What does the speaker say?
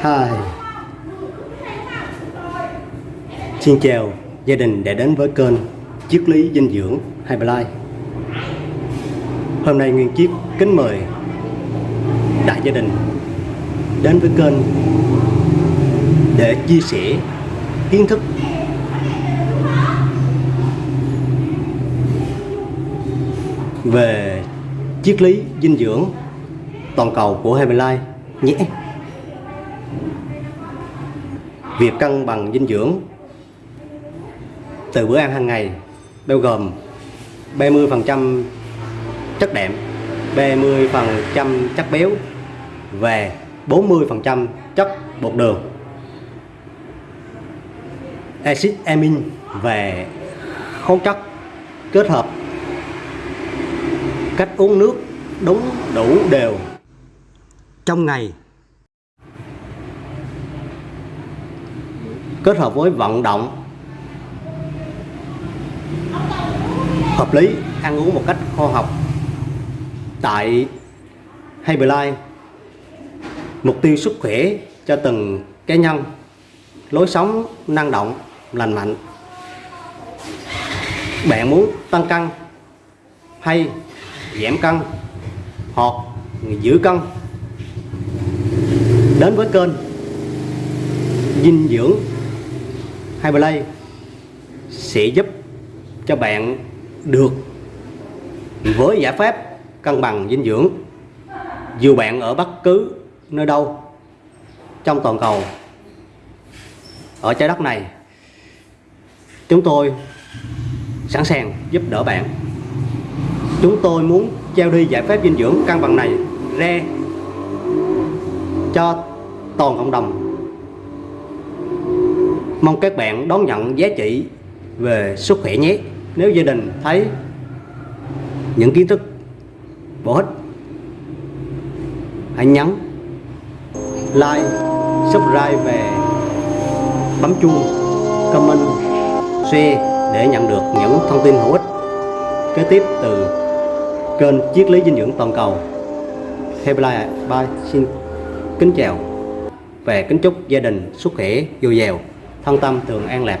Hai. Xin chào, gia đình đã đến với kênh Triết lý dinh dưỡng Highlight Hôm nay Nguyên chiếc kính mời đại gia đình đến với kênh để chia sẻ kiến thức. Về triết lý dinh dưỡng toàn cầu của Highlight nhé. Việc cân bằng dinh dưỡng từ bữa ăn hàng ngày bao gồm 30% chất đạm, 30% chất béo về 40% chất bột đường. Acid amin về khoáng chất kết hợp cách uống nước đúng đủ đều trong ngày kết hợp với vận động hợp lý, ăn uống một cách khoa học. Tại Herbalife mục tiêu sức khỏe cho từng cá nhân, lối sống năng động, lành mạnh. Bạn muốn tăng cân hay giảm cân hoặc giữ cân? Đến với kênh dinh dưỡng Highplay sẽ giúp cho bạn được với giải pháp cân bằng dinh dưỡng. Dù bạn ở bất cứ nơi đâu trong toàn cầu, ở trái đất này, chúng tôi sẵn sàng giúp đỡ bạn. Chúng tôi muốn trao đi giải pháp dinh dưỡng cân bằng này ra cho toàn cộng đồng mong các bạn đón nhận giá trị về sức khỏe nhé. Nếu gia đình thấy những kiến thức bổ ích, hãy nhấn like, subscribe về bấm chuông, comment, share để nhận được những thông tin hữu ích. Kế tiếp từ kênh triết lý dinh dưỡng toàn cầu. Herbalife Bye. Xin kính chào và kính chúc gia đình sức khỏe dồi dào thân tâm thường an lạc.